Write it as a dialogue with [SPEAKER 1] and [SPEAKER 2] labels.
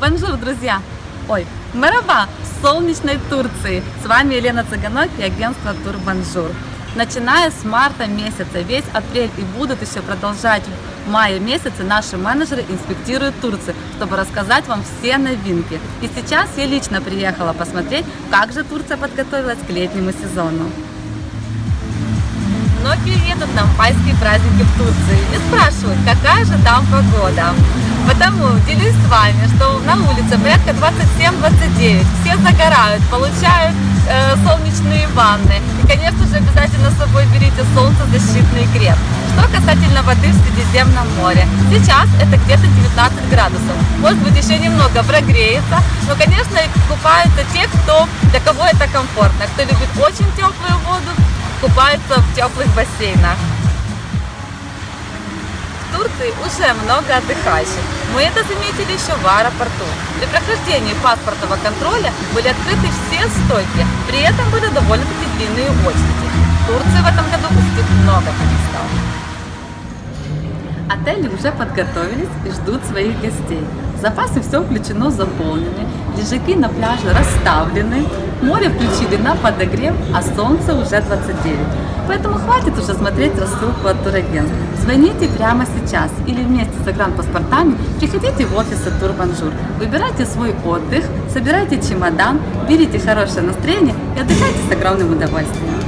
[SPEAKER 1] Bonjour, друзья! Ой, merhaba в солнечной Турции. С вами Елена Цыганок и агентство Тур Бонжур. Начиная с марта месяца, весь апрель и будут еще продолжать в мае месяце наши менеджеры инспектируют Турцию, чтобы рассказать вам все новинки. И сейчас я лично приехала посмотреть, как же Турция подготовилась к летнему сезону. Многие едут на майские праздники в Турции и спрашивают, какая же там погода. Потому делюсь с вами, что на улице порядка 27-29. Все загорают, получают э, солнечные ванны. И, конечно же, обязательно с собой берите солнцезащитный крем. Что касательно воды в Средиземном море. Сейчас это где-то 19 градусов. Может быть, еще немного прогреется. Но, конечно, купаются те, кто, для кого это комфортно. Кто любит очень теплую воду, купаются в теплых бассейнах. В Турции уже много отдыхающих. Мы это заметили еще в аэропорту. При прохождении паспортного контроля были открыты все стойки. При этом были довольно-таки длинные очереди. В Турции в этом году пустых много туристов. Отели уже подготовились и ждут своих гостей. Запасы все включено, заполнены. Лежаки на пляже расставлены. Море включили на подогрев, а солнце уже 29. Поэтому хватит уже смотреть рассылку от турагентств. Звоните прямо сейчас или вместе с загранпаспортами приходите в офисы Тур Бонжур. Выбирайте свой отдых, собирайте чемодан, берите хорошее настроение и отдыхайте с огромным удовольствием.